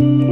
Bye.